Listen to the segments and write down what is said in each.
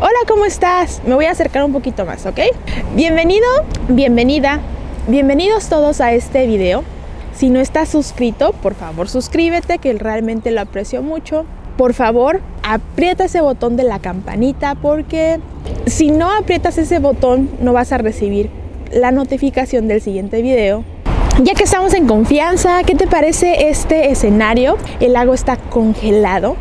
Hola, ¿cómo estás? Me voy a acercar un poquito más, ¿ok? Bienvenido, bienvenida, bienvenidos todos a este video. Si no estás suscrito, por favor suscríbete, que realmente lo aprecio mucho. Por favor, aprieta ese botón de la campanita porque si no aprietas ese botón no vas a recibir la notificación del siguiente video ya que estamos en confianza, ¿qué te parece este escenario? El lago está congelado.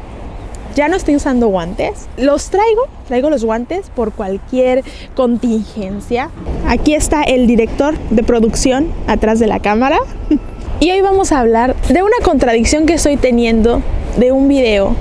Ya no estoy usando guantes. Los traigo, traigo los guantes por cualquier contingencia. Aquí está el director de producción atrás de la cámara. Y hoy vamos a hablar de una contradicción que estoy teniendo de un video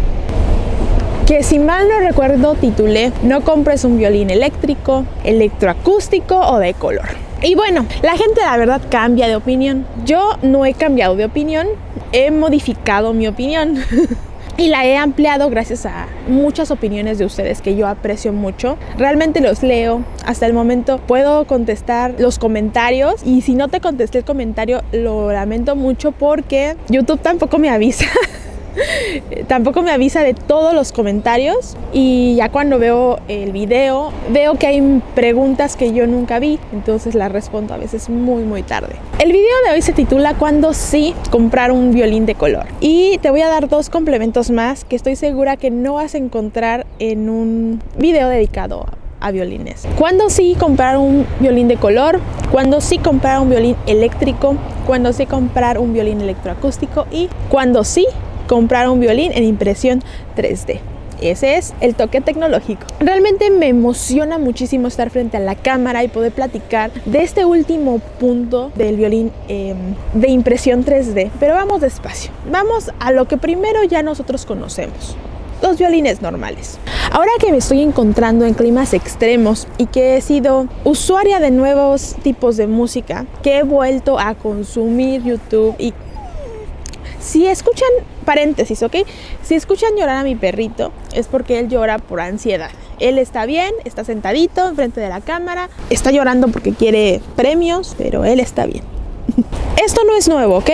que si mal no recuerdo titulé No compres un violín eléctrico, electroacústico o de color. Y bueno, la gente la verdad cambia de opinión. Yo no he cambiado de opinión, he modificado mi opinión. y la he ampliado gracias a muchas opiniones de ustedes que yo aprecio mucho. Realmente los leo. Hasta el momento puedo contestar los comentarios y si no te contesté el comentario lo lamento mucho porque YouTube tampoco me avisa. Tampoco me avisa de todos los comentarios y ya cuando veo el video veo que hay preguntas que yo nunca vi, entonces las respondo a veces muy muy tarde. El video de hoy se titula ¿Cuándo sí comprar un violín de color? Y te voy a dar dos complementos más que estoy segura que no vas a encontrar en un video dedicado a violines. ¿Cuándo sí comprar un violín de color? ¿Cuándo sí comprar un violín eléctrico? ¿Cuándo sí comprar un violín electroacústico? Y cuando sí comprar un violín en impresión 3D. Ese es el toque tecnológico. Realmente me emociona muchísimo estar frente a la cámara y poder platicar de este último punto del violín em, de impresión 3D. Pero vamos despacio. Vamos a lo que primero ya nosotros conocemos los violines normales. Ahora que me estoy encontrando en climas extremos y que he sido usuaria de nuevos tipos de música, que he vuelto a consumir YouTube y si escuchan, paréntesis, ¿ok? Si escuchan llorar a mi perrito, es porque él llora por ansiedad. Él está bien, está sentadito enfrente de la cámara, está llorando porque quiere premios, pero él está bien. Esto no es nuevo, ¿ok?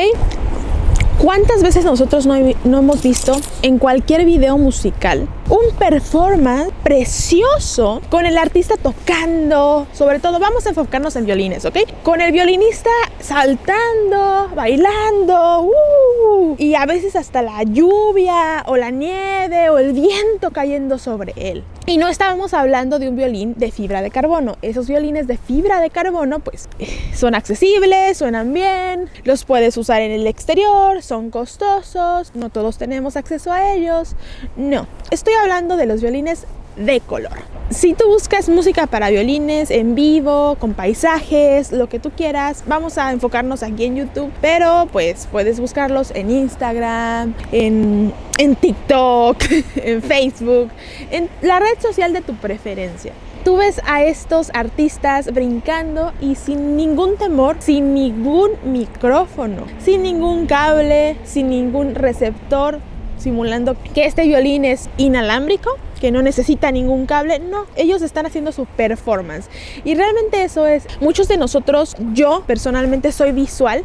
¿Cuántas veces nosotros no, hemos visto en cualquier video musical un performance precioso con el artista tocando? Sobre todo, vamos a enfocarnos en violines, ¿ok? Con el violinista saltando, bailando, uh, y a veces hasta la lluvia o la nieve o el viento cayendo sobre él. Y no estábamos hablando de un violín de fibra de carbono. Esos violines de fibra de carbono pues son accesibles, suenan bien, los puedes usar en el exterior, son costosos, no todos tenemos acceso a ellos. No, estoy hablando de los violines de color. Si tú buscas música para violines en vivo, con paisajes, lo que tú quieras, vamos a enfocarnos aquí en YouTube, pero pues puedes buscarlos en Instagram, en, en TikTok, en Facebook, en la red social de tu preferencia tú ves a estos artistas brincando y sin ningún temor, sin ningún micrófono, sin ningún cable, sin ningún receptor, simulando que este violín es inalámbrico, que no necesita ningún cable, no, ellos están haciendo su performance. Y realmente eso es, muchos de nosotros, yo personalmente soy visual,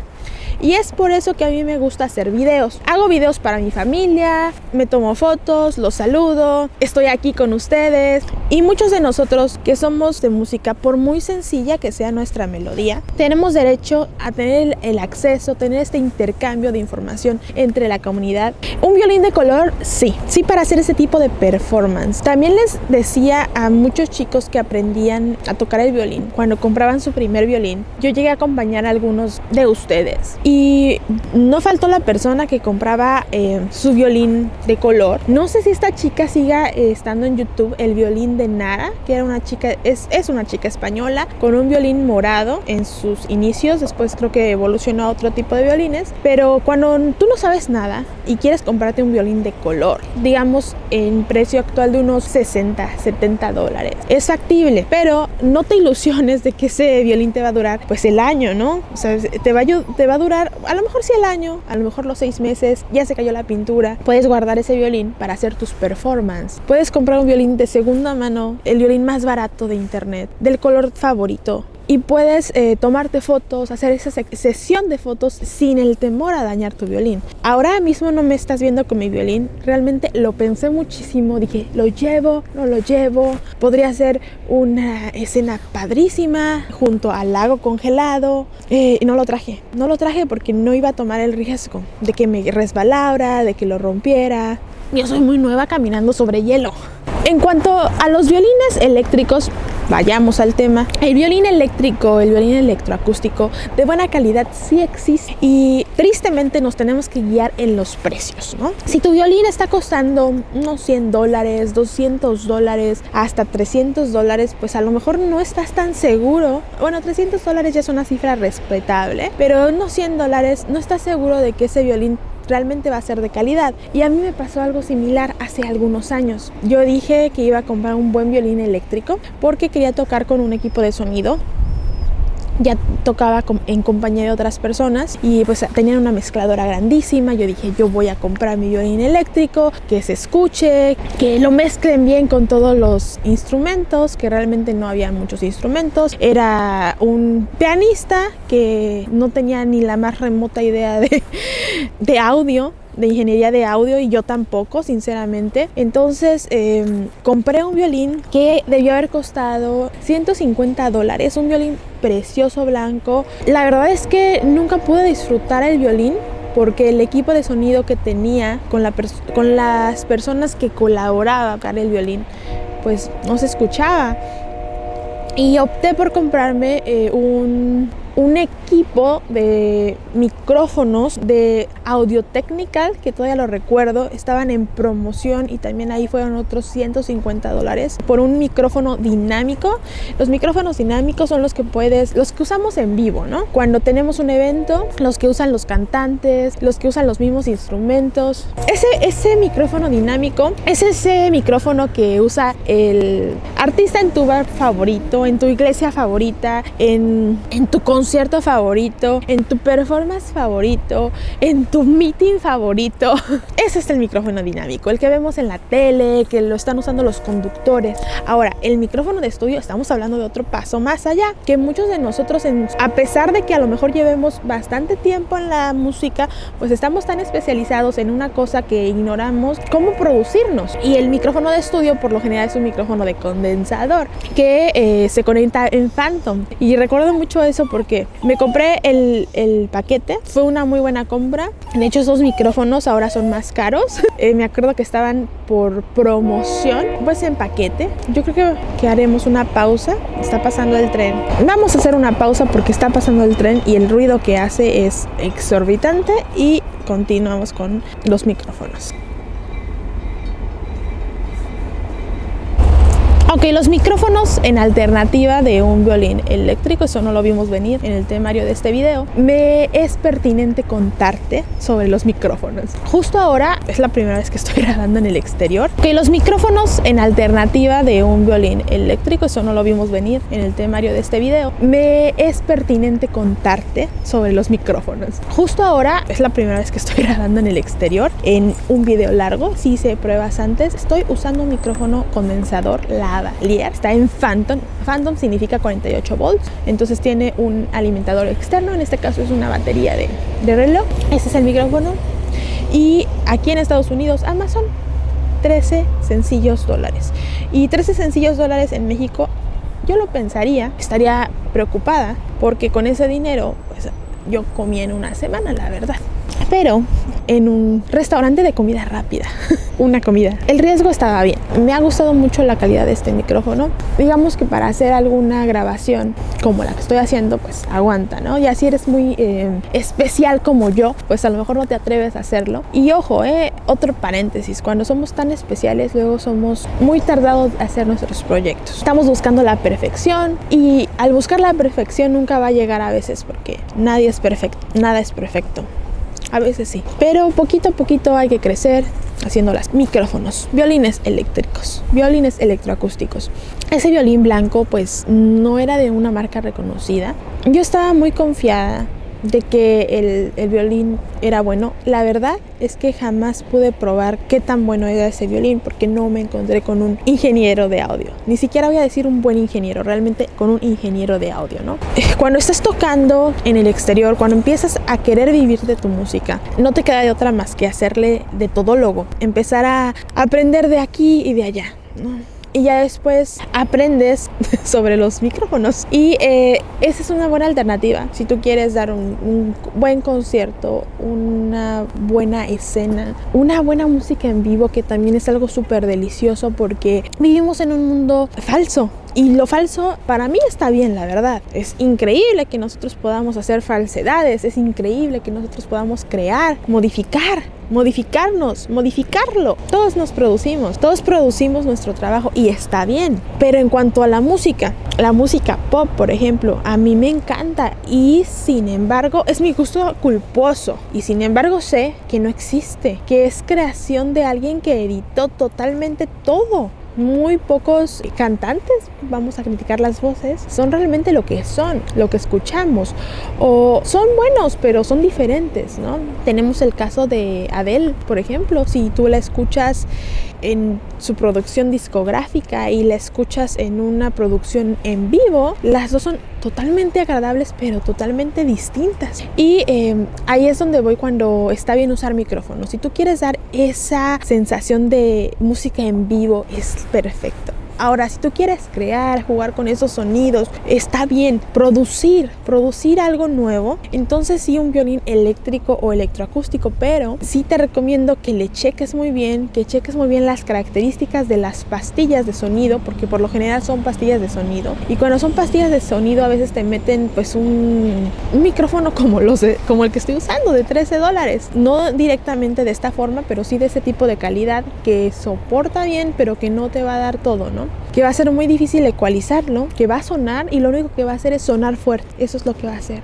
y es por eso que a mí me gusta hacer videos. Hago videos para mi familia, me tomo fotos, los saludo, estoy aquí con ustedes. Y muchos de nosotros que somos de música, por muy sencilla que sea nuestra melodía, tenemos derecho a tener el acceso, tener este intercambio de información entre la comunidad. Un violín de color, sí, sí para hacer ese tipo de performance. También les decía a muchos chicos que aprendían a tocar el violín, cuando compraban su primer violín, yo llegué a acompañar a algunos de ustedes. Y no faltó la persona que compraba eh, su violín de color. No sé si esta chica siga eh, estando en YouTube, el violín de Nara, que era una chica, es, es una chica española con un violín morado en sus inicios. Después creo que evolucionó a otro tipo de violines. Pero cuando tú no sabes nada y quieres comprarte un violín de color, digamos en precio actual de unos 60, 70 dólares, es factible, pero no te ilusiones de que ese violín te va a durar pues el año, ¿no? O sea, te va, te va a durar a lo mejor sí el año, a lo mejor los seis meses, ya se cayó la pintura, puedes guardar ese violín para hacer tus performances. Puedes comprar un violín de segunda mano, el violín más barato de internet, del color favorito y puedes eh, tomarte fotos, hacer esa sesión de fotos sin el temor a dañar tu violín. Ahora mismo no me estás viendo con mi violín, realmente lo pensé muchísimo, dije, lo llevo, no lo llevo, podría ser una escena padrísima junto al lago congelado eh, no lo traje, no lo traje porque no iba a tomar el riesgo de que me resbalara, de que lo rompiera. Yo soy muy nueva caminando sobre hielo. En cuanto a los violines eléctricos, vayamos al tema. El violín eléctrico, el violín electroacústico de buena calidad sí existe y tristemente nos tenemos que guiar en los precios, ¿no? Si tu violín está costando unos 100 dólares, 200 dólares, hasta 300 dólares, pues a lo mejor no estás tan seguro. Bueno, 300 dólares ya es una cifra respetable, pero unos 100 dólares no estás seguro de que ese violín realmente va a ser de calidad. Y a mí me pasó algo similar hace algunos años. Yo dije que iba a comprar un buen violín eléctrico porque quería tocar con un equipo de sonido ya tocaba en compañía de otras personas y pues tenían una mezcladora grandísima. Yo dije, yo voy a comprar mi violín eléctrico, que se escuche, que lo mezclen bien con todos los instrumentos, que realmente no había muchos instrumentos. Era un pianista que no tenía ni la más remota idea de, de audio de ingeniería de audio y yo tampoco, sinceramente. Entonces em, compré un violín que debió haber costado 150 dólares, un violín precioso blanco. La verdad es que nunca pude disfrutar el violín porque el equipo de sonido que tenía con, la con las personas que colaboraban con el violín pues no se escuchaba y opté por comprarme eh, un un equipo de micrófonos de Audio Technical, que todavía lo recuerdo, estaban en promoción y también ahí fueron otros 150 dólares por un micrófono dinámico. Los micrófonos dinámicos son los que puedes, los que usamos en vivo, ¿no? Cuando tenemos un evento, los que usan los cantantes, los que usan los mismos instrumentos. Ese, ese micrófono dinámico es ese micrófono que usa el artista en tu bar favorito, en tu iglesia favorita, en, en tu concierto favorito, en tu performance favorito, en tu meeting favorito. Ese es el micrófono dinámico, el que vemos en la tele, que lo están usando los conductores. Ahora, el micrófono de estudio, estamos hablando de otro paso más allá, que muchos de nosotros, a pesar de que a lo mejor llevemos bastante tiempo en la música, pues estamos tan especializados en una cosa que ignoramos cómo producirnos. Y el micrófono de estudio, por lo general, es un micrófono de condensador que eh, se conecta en Phantom. Y recuerdo mucho eso porque me compré el, paquete, fue una muy buena compra. De hecho, esos micrófonos ahora son más caros. Eh, me acuerdo que estaban por promoción, pues en paquete. Yo creo que, que haremos una pausa. Está pasando el tren. Vamos a hacer una pausa porque está pasando el tren y el ruido que hace es exorbitante y continuamos con los micrófonos. Ok, los micrófonos en alternativa de un violín eléctrico, eso no lo vimos venir en el temario de este video, me es pertinente contarte sobre los micrófonos. Justo ahora es la primera vez que estoy grabando en el exterior. Ok, los micrófonos en alternativa de un violín eléctrico, eso no lo vimos venir en el temario de este video, me es pertinente contarte sobre los micrófonos. Justo ahora es la primera vez que estoy grabando en el exterior en un video largo, si hice pruebas antes, estoy usando un micrófono condensador la Está en Phantom. Phantom significa 48 volts. Entonces tiene un alimentador externo. En este caso es una batería de, de reloj. Este es el micrófono. Y aquí en Estados Unidos, Amazon 13 sencillos dólares. Y 13 sencillos dólares en México, yo lo pensaría, estaría preocupada porque con ese dinero, pues yo comí en una semana, la verdad pero en un restaurante de comida rápida, una comida. El riesgo estaba bien. Me ha gustado mucho la calidad de este micrófono. Digamos que para hacer alguna grabación como la que estoy haciendo, pues aguanta, ¿no? Y si eres muy eh, especial como yo, pues a lo mejor no te atreves a hacerlo. Y ojo, eh, otro paréntesis, cuando somos tan especiales, luego somos muy tardados a hacer nuestros proyectos. Estamos buscando la perfección y al buscar la perfección nunca va a llegar a veces porque nadie es perfecto, nada es perfecto a veces sí. Pero poquito a poquito hay que crecer haciendo las micrófonos, violines eléctricos, violines electroacústicos. Ese violín blanco pues no era de una marca reconocida. Yo estaba muy confiada de que el, el, violín era bueno. La verdad es que jamás pude probar qué tan bueno era ese violín porque no me encontré con un ingeniero de audio. Ni siquiera voy a decir un buen ingeniero, realmente con un ingeniero de audio, ¿no? Cuando estás tocando en el exterior, cuando empiezas a querer vivir de tu música, no te queda de otra más que hacerle de todólogo, empezar a aprender de aquí y de allá, ¿no? Y ya después aprendes sobre los micrófonos. Y eh, esa es una buena alternativa si tú quieres dar un, un, buen concierto, una buena escena, una buena música en vivo que también es algo súper delicioso porque vivimos en un mundo falso. Y lo falso para mí está bien, la verdad. Es increíble que nosotros podamos hacer falsedades, es increíble que nosotros podamos crear, modificar, modificarnos, modificarlo. Todos nos producimos, todos producimos nuestro trabajo y está bien. Pero en cuanto a la música, la música pop, por ejemplo, a mí me encanta y sin embargo es mi gusto culposo. Y sin embargo sé que no existe, que es creación de alguien que editó totalmente todo muy pocos cantantes, vamos a criticar las voces, son realmente lo que son, lo que escuchamos. O son buenos, pero son diferentes, ¿no? Tenemos el caso de Adele, por ejemplo, si tú la escuchas en su producción discográfica y la escuchas en una producción en vivo, las dos son totalmente agradables pero totalmente distintas. Y eh, ahí es donde voy cuando está bien usar micrófono. Si tú quieres dar esa sensación de música en vivo, es perfecto. Ahora, si tú quieres crear, jugar con esos sonidos, está bien. Producir, producir algo nuevo, entonces sí un violín eléctrico o electroacústico, pero sí te recomiendo que le cheques muy bien, que cheques muy bien las características de las pastillas de sonido, porque por lo general son pastillas de sonido. Y cuando son pastillas de sonido a veces te meten pues un, micrófono como, los como el que estoy usando de 13 dólares. No directamente de esta forma, pero sí de ese tipo de calidad que soporta bien, pero que no te va a dar todo, ¿no? Que va a ser muy difícil ecualizarlo, que va a sonar y lo único que va a hacer es sonar fuerte. Eso es lo que va a hacer.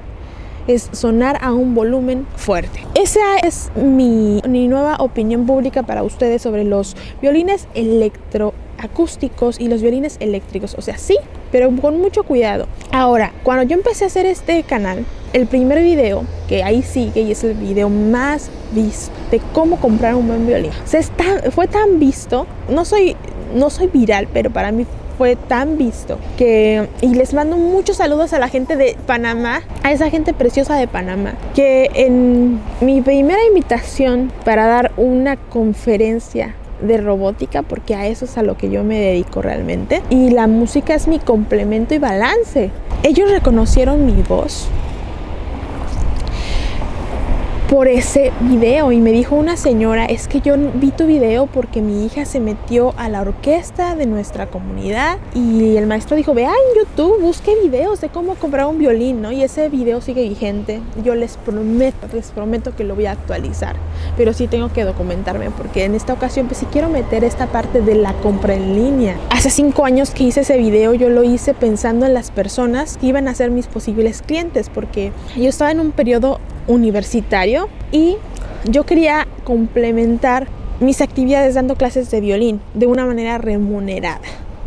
Es sonar a un volumen fuerte. Esa es mi, mi nueva opinión pública para ustedes sobre los violines electroacústicos y los violines eléctricos. O sea, sí, pero con mucho cuidado. Ahora, cuando yo empecé a hacer este canal, el primer video, que ahí sigue y es el video más visto de cómo comprar un buen violín, se está, fue tan visto, no soy no soy viral, pero para mí fue tan visto que y les mando muchos saludos a la gente de Panamá, a esa gente preciosa de Panamá, que en mi primera invitación para dar una conferencia de robótica porque a eso es a lo que yo me dedico realmente y la música es mi complemento y balance. Ellos reconocieron mi voz, por ese video y me dijo una señora, es que yo vi tu video porque mi hija se metió a la orquesta de nuestra comunidad y el maestro dijo, vea en YouTube, busque videos de cómo comprar un violín, ¿no? Y ese video sigue vigente. Yo les prometo, les prometo que lo voy a actualizar, pero sí tengo que documentarme porque en esta ocasión pues sí quiero meter esta parte de la compra en línea. Hace cinco años que hice ese video yo lo hice pensando en las personas que iban a ser mis posibles clientes porque yo estaba en un periodo universitario y yo quería complementar mis actividades dando clases de violín de una manera remunerada.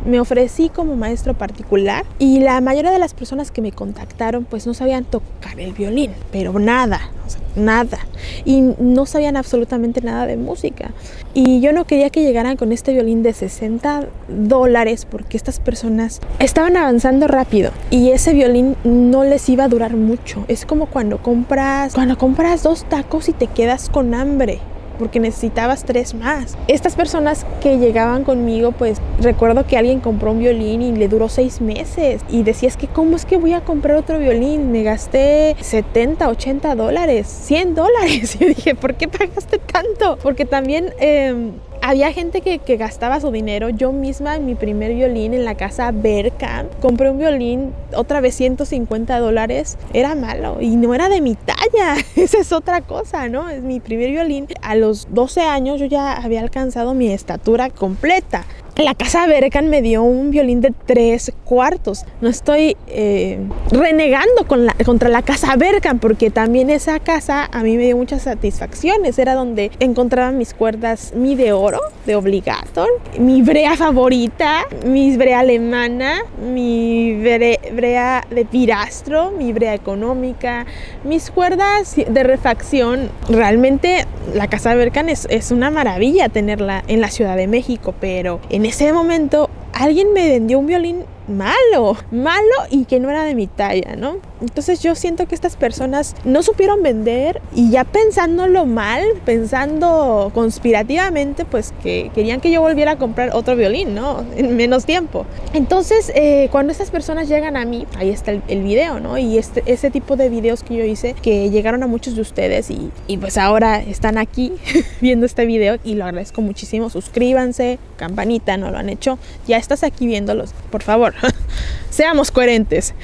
Me ofrecí como maestro particular y la mayoría de las personas que me contactaron pues no sabían tocar el violín, pero nada, nada. Y no sabían absolutamente nada de música. Y yo no quería que llegaran con este violín de 60 dólares porque estas personas estaban avanzando rápido y ese violín no les iba a durar mucho. Es como cuando compras, cuando compras dos tacos y te quedas con hambre porque necesitabas tres más. Estas personas que llegaban conmigo, pues recuerdo que alguien compró un violín y le duró seis meses y decías que cómo es que voy a comprar otro violín, me gasté 70, 80 dólares, 100 dólares. Y yo dije, ¿por qué pagaste tanto? Porque también... Eh, había gente que, gastaba su dinero. Yo misma en mi primer violín en la casa Berka compré un violín otra vez 150 dólares. Era malo y no era de mi Esa es otra cosa, ¿no? Es mi primer violín. A los 12 años yo ya había alcanzado mi estatura completa. La casa Berkan me dio un violín de tres cuartos. No estoy eh, renegando contra la casa Berkan porque también esa casa a mí me dio muchas satisfacciones. Era donde encontraba mis cuerdas, mi de oro, de obligator, mi brea favorita, mi brea alemana, mi brea de pirastro, mi brea económica, mis cuerdas de refacción. Realmente la casa Berkan es, es una maravilla tenerla en la Ciudad de México, pero en ese momento alguien me vendió un violín malo, malo y que no era de mi talla, ¿no? Entonces yo siento que estas personas no supieron vender y ya pensándolo mal, pensando conspirativamente, pues que querían que yo volviera a comprar otro violín, ¿no? En menos tiempo. Entonces eh, cuando estas personas llegan a mí, ahí está el, video, ¿no? Y este, ese tipo de videos que yo hice, que llegaron a muchos de ustedes y, y pues ahora están aquí viendo este video y lo agradezco muchísimo. Suscríbanse, campanita, no lo han hecho, ya estás aquí viéndolos, por favor. Seamos coherentes.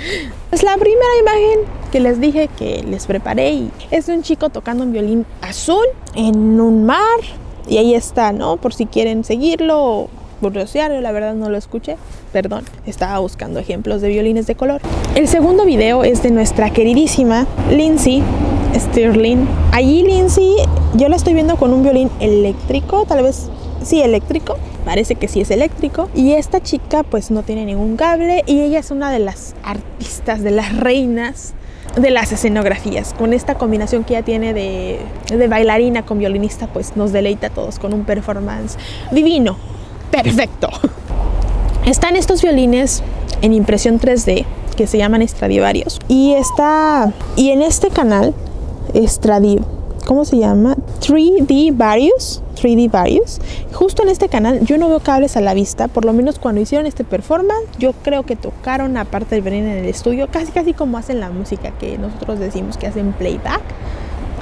Es la primera imagen que les dije que les preparé y es de un chico tocando un violín azul en un mar. Y ahí está, ¿no? Por si quieren seguirlo o burrosearlo, la verdad no lo escuché. Perdón, estaba buscando ejemplos de violines de color. El segundo video es de nuestra queridísima Lindsay Stirling. Allí Lindsay, yo la estoy viendo con un violín eléctrico, tal vez sí eléctrico, parece que sí es eléctrico. Y esta chica pues no tiene ningún cable y ella es una de las artistas, de las reinas de las escenografías. Con esta combinación que ella tiene de, bailarina con violinista pues nos deleita a todos con un performance divino, perfecto. Están estos violines en impresión 3D que se llaman Stradivarius y está y en este canal Stradivarius ¿cómo se llama? 3D Various. 3D Various. Justo en este canal yo no veo cables a la vista, por lo menos cuando hicieron este performance, yo creo que tocaron aparte del venir en el estudio, casi casi como hacen la música que nosotros decimos que hacen playback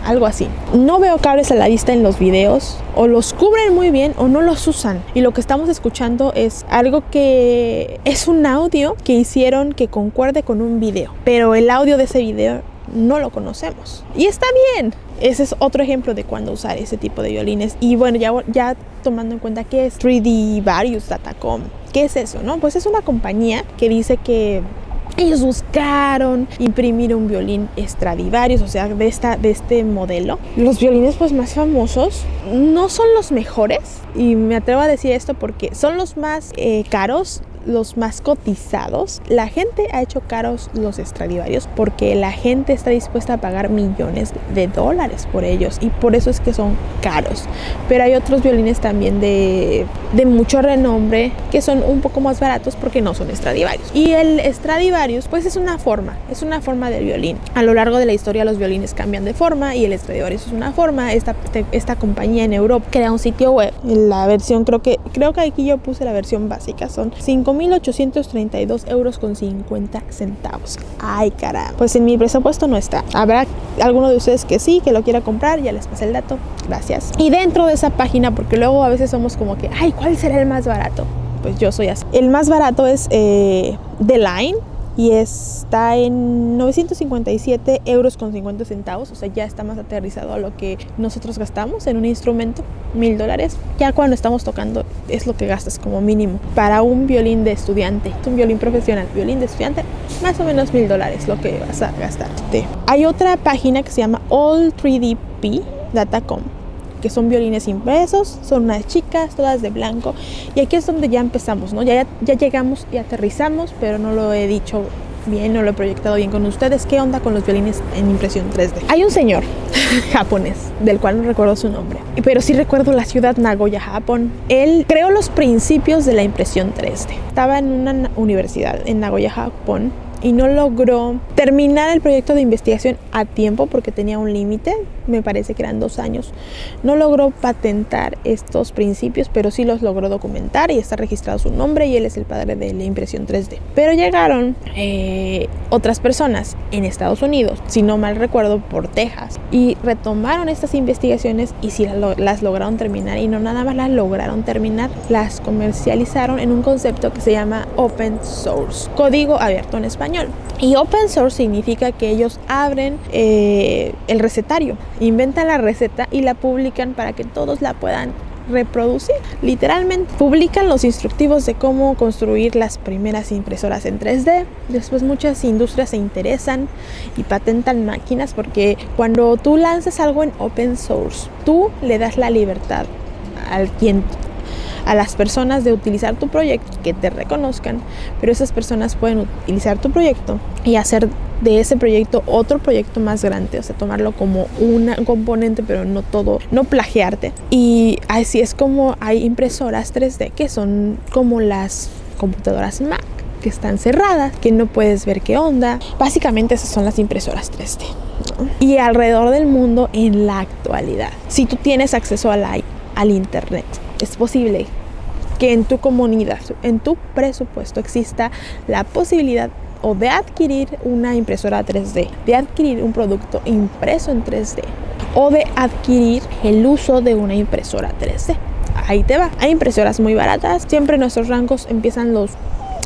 algo así. No veo cables a la vista en los videos, o los cubren muy bien o no los usan. Y lo que estamos escuchando es algo que es un audio que hicieron que concuerde con un video, pero el audio de ese video no lo conocemos. Y está bien, ese es otro ejemplo de cuándo usar ese tipo de violines. Y bueno, ya, ya tomando en cuenta que es 3D Various Datacom. ¿Qué es eso? No? Pues es una compañía que dice que ellos buscaron imprimir un violín Stradivarius, o sea, de, esta, de este modelo. Los violines pues más famosos no son los mejores, y me atrevo a decir esto porque son los más eh, caros los más cotizados. La gente ha hecho caros los Stradivarius porque la gente está dispuesta a pagar millones de dólares por ellos y por eso es que son caros. Pero hay otros violines también de, de mucho renombre que son un poco más baratos porque no son Stradivarius. Y el Stradivarius pues es una forma, es una forma del violín. A lo largo de la historia los violines cambian de forma y el Stradivarius es una forma. Esta, esta compañía en Europa crea un sitio web. La versión creo que creo que aquí yo puse la versión básica. Son 5 1.832 euros con 50 centavos. Ay, caramba. Pues en mi presupuesto no está. Habrá alguno de ustedes que sí, que lo quiera comprar. Ya les pasé el dato. Gracias. Y dentro de esa página, porque luego a veces somos como que, ay, ¿cuál será el más barato? Pues yo soy así. El más barato es eh, The Line y está en 957 euros con 50 centavos, o sea, ya está más aterrizado a lo que nosotros gastamos en un instrumento, mil dólares. Ya cuando estamos tocando es lo que gastas como mínimo para un violín de estudiante, un violín profesional, violín de estudiante, más o menos mil dólares lo que vas a gastarte. Hay otra página que se llama all3dp.com que son violines impresos, son unas chicas, todas de blanco. Y aquí es donde ya empezamos, ¿no? Ya, ya llegamos y aterrizamos, pero no lo he dicho bien, no lo he proyectado bien con ustedes. ¿Qué onda con los violines en impresión 3D? Hay un señor japonés, del cual no recuerdo su nombre, pero sí recuerdo la ciudad Nagoya, Japón. Él creó los principios de la impresión 3D. Estaba en una universidad en Nagoya, Japón, y no logró terminar el proyecto de investigación a tiempo porque tenía un límite, me parece que eran dos años. No logró patentar estos principios, pero sí los logró documentar y está registrado su nombre y él es el padre de la impresión 3D. Pero llegaron eh, otras personas en Estados Unidos, si no mal recuerdo, por Texas, y retomaron estas investigaciones y sí las lograron terminar y no nada más las lograron terminar, las comercializaron en un concepto que se llama Open Source, código abierto en español. Y open source significa que ellos abren eh, el recetario, inventan la receta y la publican para que todos la puedan reproducir, literalmente. Publican los instructivos de cómo construir las primeras impresoras en 3D. Después muchas industrias se interesan y patentan máquinas porque cuando tú lanzas algo en open source, tú le das la libertad al quien a las personas de utilizar tu proyecto, que te reconozcan, pero esas personas pueden utilizar tu proyecto y hacer de ese proyecto otro proyecto más grande, o sea, tomarlo como un componente, pero no todo, no plagiarte. Y así es como hay impresoras 3D que son como las computadoras Mac que están cerradas, que no puedes ver qué onda. Básicamente esas son las impresoras 3D. Y alrededor del mundo en la actualidad, si tú tienes acceso al, al Internet, es posible que en tu comunidad, en tu presupuesto exista la posibilidad o de adquirir una impresora 3D, de adquirir un producto impreso en 3D o de adquirir el uso de una impresora 3D. Ahí te va. Hay impresoras muy baratas. Siempre nuestros rangos empiezan los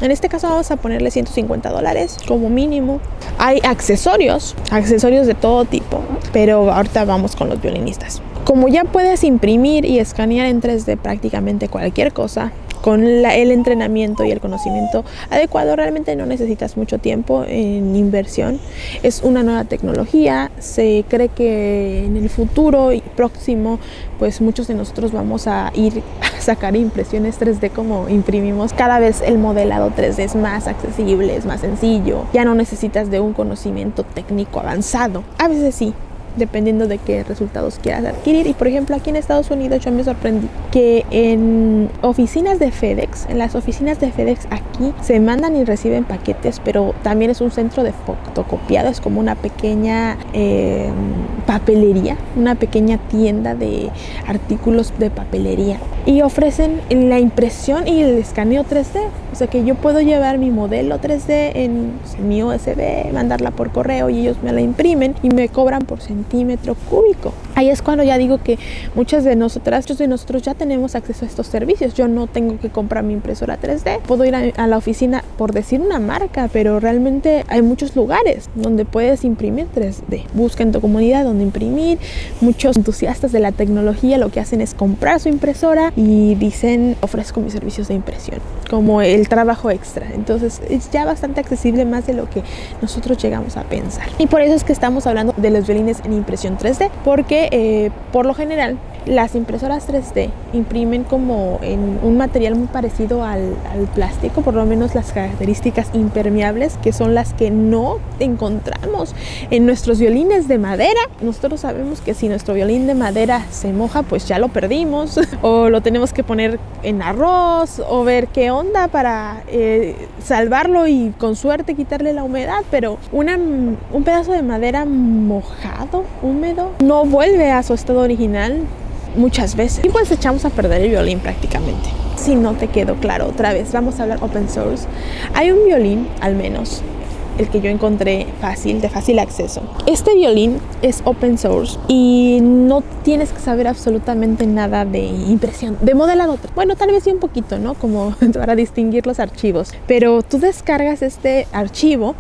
en este caso vamos a ponerle 150 dólares como mínimo. Hay accesorios, accesorios de todo tipo, pero ahorita vamos con los violinistas. Como ya puedes imprimir y escanear en 3D prácticamente cualquier cosa, con el entrenamiento y el conocimiento adecuado realmente no necesitas mucho tiempo en inversión. Es una nueva tecnología, se cree que en el futuro y próximo pues muchos de nosotros vamos a ir a sacar impresiones 3D como imprimimos. Cada vez el modelado 3D es más accesible, es más sencillo, ya no necesitas de un conocimiento técnico avanzado. A veces sí, dependiendo de qué resultados quieras adquirir. Y por ejemplo, aquí en Estados Unidos yo me sorprendí que en oficinas de FedEx, en las oficinas de FedEx aquí se mandan y reciben paquetes, pero también es un centro de fotocopiado, es como una pequeña eh, papelería, una pequeña tienda de artículos de papelería. Y ofrecen la impresión y el escaneo 3D. O sea que yo puedo llevar mi modelo 3D en mi USB, mandarla por correo y ellos me la imprimen y me cobran por centímetro cúbico. Ahí es cuando ya digo que muchas de nosotras, muchos de nosotros ya tenemos acceso a estos servicios. Yo no tengo que comprar mi impresora 3D. Puedo ir a, la oficina por decir una marca, pero realmente hay muchos lugares donde puedes imprimir 3D. Busca en tu comunidad donde imprimir. Muchos entusiastas de la tecnología lo que hacen es comprar su impresora y dicen ofrezco mis servicios de impresión como el trabajo extra. Entonces es ya bastante accesible más de lo que nosotros llegamos a pensar. Y por eso es que estamos hablando de los violines en impresión 3D, porque eh, por lo general las impresoras 3D imprimen como en un material muy parecido al, plástico, por lo menos las características impermeables, que son las que no encontramos en nuestros violines de madera. Nosotros sabemos que si nuestro violín de madera se moja, pues ya lo perdimos, o lo tenemos que poner en arroz, o ver qué onda para eh, salvarlo y con suerte quitarle la humedad, pero una, un pedazo de madera mojado, húmedo, no vuelve a su estado original muchas veces. Y pues echamos a perder el violín prácticamente. Si no te quedó claro, otra vez vamos a hablar open source. Hay un violín, al menos, el que yo encontré fácil, de fácil acceso. Este violín es open source y no tienes que saber absolutamente nada de impresión, de modelado. Bueno, tal vez sí un poquito, ¿no? Como para distinguir los archivos. Pero tú descargas este archivo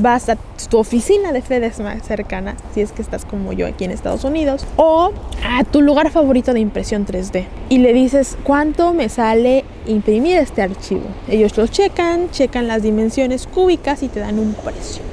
vas a tu oficina de FedEx más cercana, si es que estás como yo aquí en Estados Unidos, o a tu lugar favorito de impresión 3D y le dices cuánto me sale imprimir este archivo. Ellos lo checan, checan las dimensiones cúbicas y te dan un precio.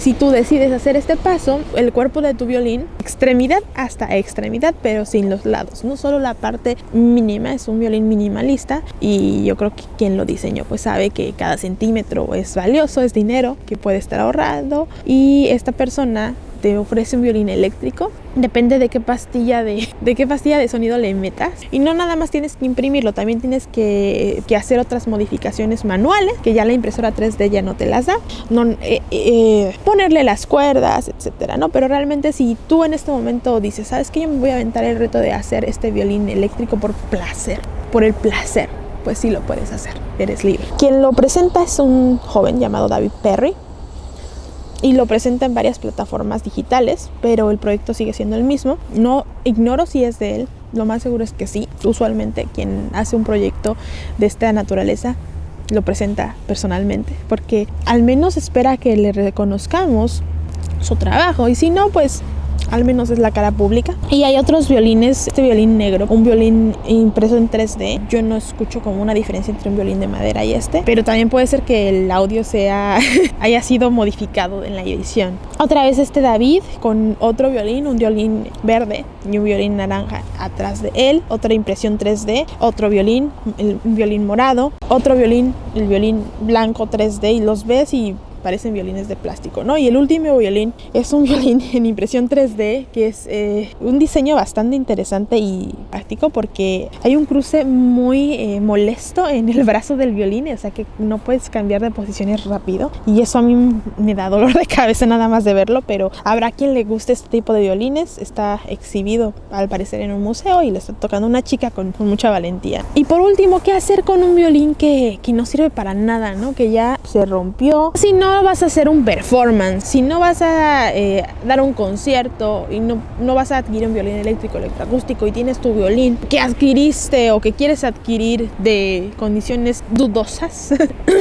Si tú decides hacer este paso, el cuerpo de tu violín, extremidad hasta extremidad, pero sin los lados, no solo la parte mínima, es un violín minimalista y yo creo que quien lo diseñó pues sabe que cada centímetro es valioso, es dinero que puede estar ahorrando y esta persona te ofrece un violín eléctrico. Depende de qué pastilla de, qué pastilla de sonido le metas. Y no nada más tienes que imprimirlo, también tienes que, hacer otras modificaciones manuales, que ya la impresora 3D ya no te las da. Eh, eh, ponerle las cuerdas, etcétera, ¿no? Pero realmente si tú en este momento dices, ¿sabes que Yo me voy a aventar el reto de hacer este violín eléctrico por placer, por el placer pues sí lo puedes hacer, eres libre. Quien lo presenta es un joven llamado David Perry, y lo presenta en varias plataformas digitales, pero el proyecto sigue siendo el mismo. No ignoro si es de él, lo más seguro es que sí. Usualmente quien hace un proyecto de esta naturaleza lo presenta personalmente, porque al menos espera que le reconozcamos su trabajo y si no, pues al menos es la cara pública. Y hay otros violines, este violín negro, un violín impreso en 3D. Yo no escucho como una diferencia entre un violín de madera y este, pero también puede ser que el audio sea haya sido modificado en la edición. Otra vez este David con otro violín, un violín verde y un violín naranja atrás de él, otra impresión 3D, otro violín, el, violín morado, otro violín, el violín blanco 3D y los ves y parecen violines de plástico, ¿no? Y el último violín es un violín en impresión 3D que es eh, un diseño bastante interesante y práctico porque hay un cruce muy eh, molesto en el brazo del violín, o sea que no puedes cambiar de posiciones rápido y eso a mí me da dolor de cabeza nada más de verlo, pero habrá quien le guste este tipo de violines, está exhibido al parecer en un museo y le está tocando una chica con, con mucha valentía. Y por último, ¿qué hacer con un violín que, que no sirve para nada, ¿no? Que ya se rompió, si no no vas a hacer un performance, si no vas a eh, dar un concierto y no, no vas a adquirir un violín eléctrico, electroacústico y tienes tu violín que adquiriste o que quieres adquirir de condiciones dudosas,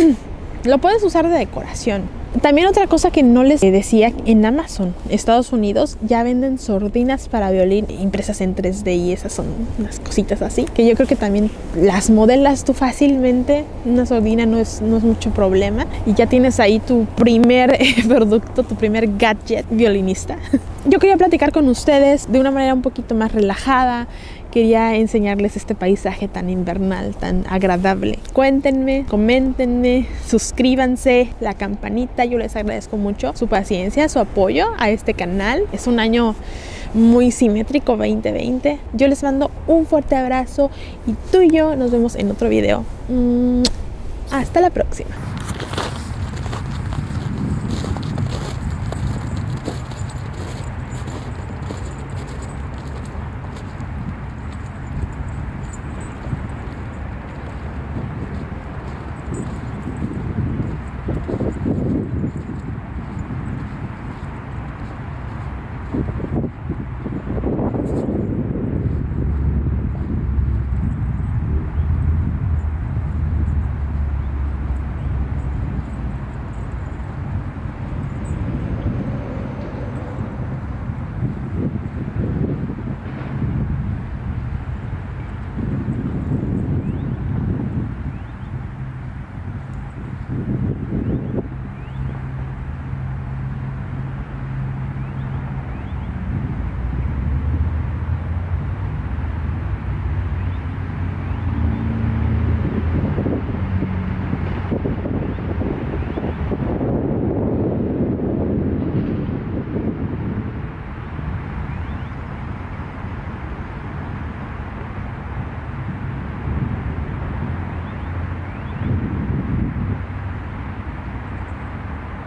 lo puedes usar de decoración también otra cosa que no les decía, en Amazon, Estados Unidos, ya venden sordinas para violín impresas en 3D y esas son unas cositas así, que yo creo que también las modelas tú fácilmente, una sordina no es, no es mucho problema y ya tienes ahí tu primer producto, tu primer gadget violinista. Yo quería platicar con ustedes de una manera un poquito más relajada, quería enseñarles este paisaje tan invernal, tan agradable. Cuéntenme, coméntenme, suscríbanse, la campanita, yo les agradezco mucho su paciencia, su apoyo a este canal. Es un año muy simétrico 2020. Yo les mando un fuerte abrazo y tú y yo nos vemos en otro video. Mm, hasta la próxima.